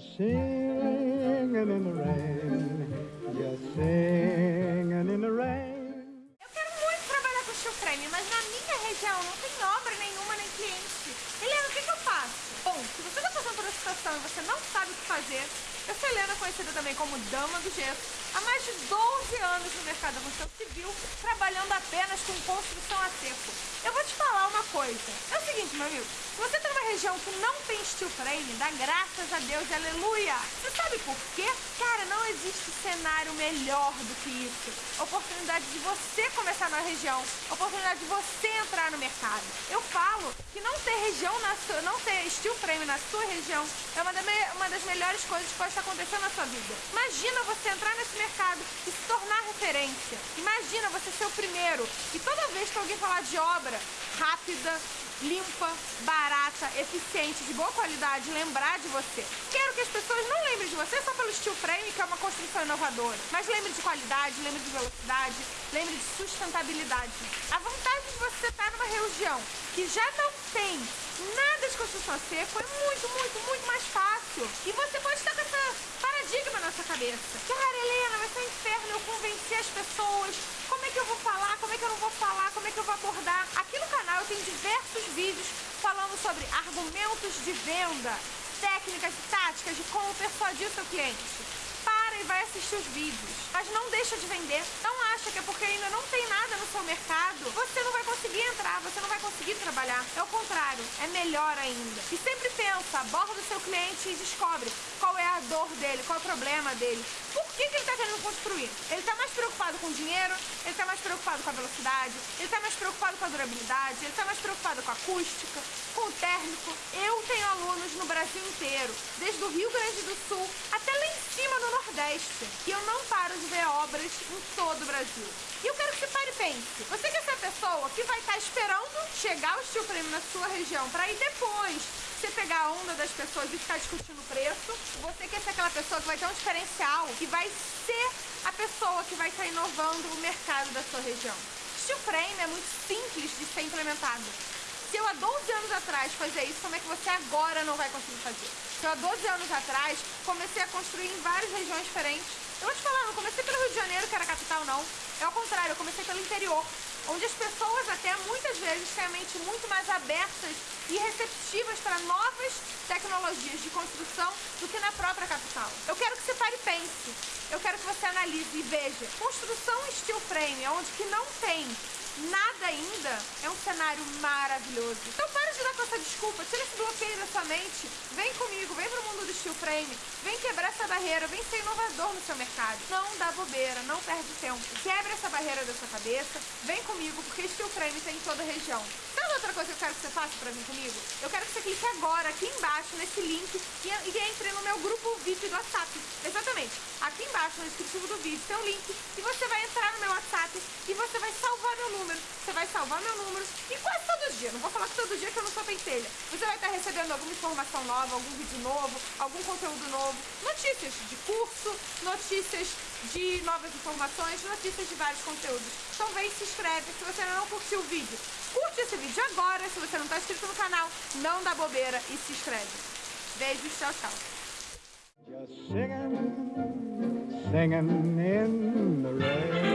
singing in the rain, just singing in the rain. Eu quero muito trabalhar com frame, mas na minha região não tem obra nenhuma nem cliente. Helena, o que, que eu faço? Bom, se você está passando por uma situação e você não sabe o que fazer, eu sou Helena, conhecida também como Dama do Gesso, há mais de 12 anos no mercado da construção civil, trabalhando apenas com construção a seco. Eu vou te falar uma coisa. É o seguinte, meu amigo, se você está numa região que não tem steel frame, dá graças a Deus aleluia. Você sabe por quê? Cara, não existe cenário melhor do que isso. Oportunidade de você começar na região, oportunidade de você entrar no mercado. Eu falo que não ter região na sua, não ter steel frame na sua região é uma, uma das melhores coisas que pode estar acontecendo na sua vida. Imagina você entrar nesse mercado e se tornar referência. Imagina você ser o primeiro e toda vez que alguém falar de obra rápida, limpa, barata, eficiente, de boa qualidade, lembrar de você. Quero que as pessoas não lembrem de você só pelo steel frame, que é uma construção inovadora, mas lembrem de qualidade, lembrem de velocidade, lembrem de sustentabilidade. A vantagem de você estar numa região que já não tem nada de construção seco é muito, muito, muito mais fácil. E você pode estar com essa paradigma na sua cabeça. Cara, Helena, vai ser um inferno eu convencer as pessoas. Como é que eu vou falar? Como é que eu não vou falar? Como é que eu vou abordar? Aqui no canal eu tenho diversos vídeos falando sobre argumentos de venda, técnicas e táticas de como persuadir o seu cliente e vai assistir os vídeos. Mas não deixa de vender. Não acha que é porque ainda não tem nada no seu mercado, você não vai conseguir entrar, você não vai conseguir trabalhar. É o contrário, é melhor ainda. E sempre pensa, aborda o seu cliente e descobre qual é a dor dele, qual é o problema dele. Por que, que ele está querendo construir? Ele está mais preocupado com o dinheiro, ele está mais preocupado com a velocidade, ele está mais preocupado com a durabilidade, ele está mais preocupado com a acústica, com o térmico. Eu tenho alunos no Brasil inteiro, desde o Rio Grande do Sul até lá em cima no Nordeste. E eu não paro de ver obras em todo o Brasil. E eu quero que você pare e pense. Você quer ser a pessoa que vai estar esperando chegar o steel frame na sua região para ir depois você pegar a onda das pessoas e ficar discutindo o preço. Você quer ser aquela pessoa que vai ter um diferencial, que vai ser a pessoa que vai estar inovando o mercado da sua região. Steel frame é muito simples de ser implementado. Se eu há 12 anos atrás fazia isso, como é que você agora não vai conseguir fazer? Se eu há 12 anos atrás comecei a construir em várias regiões diferentes, eu vou te falar, não comecei pelo Rio de Janeiro, que era a capital, não. É ao contrário, eu comecei pelo interior, onde as pessoas até muitas vezes têm a mente muito mais abertas e receptivas para novas tecnologias de construção do que na própria capital. Eu quero que você pare e pense. Eu quero que você analise e veja. Construção steel frame, onde que não tem nada ainda, é um cenário maravilhoso. Então para de dar com essa desculpa, tira esse bloqueio da sua mente, vem comigo, vem pro mundo do steel frame, vem quebrar essa barreira, vem ser inovador no seu mercado. Não dá bobeira, não perde tempo. Quebra essa barreira da sua cabeça, vem comigo, porque steel frame tem em toda a região. Sabe outra coisa que eu quero que você faça pra vir comigo? Eu quero que você clique agora, aqui embaixo, nesse link, e, e entre no meu grupo VIP do WhatsApp. Aqui embaixo, no descritivo do vídeo, tem um link, e você vai entrar no meu WhatsApp, e você vai salvar meu número você vai salvar meu número e quase todo dia, não vou falar que todo dia que eu não sou pentelha, você vai estar recebendo alguma informação nova, algum vídeo novo, algum conteúdo novo, notícias de curso, notícias de novas informações, notícias de vários conteúdos. Então vem se inscreve se você não curtiu o vídeo. Curte esse vídeo agora, se você não está inscrito no canal, não dá bobeira e se inscreve. Beijos, tchau, tchau. Singing in the rain.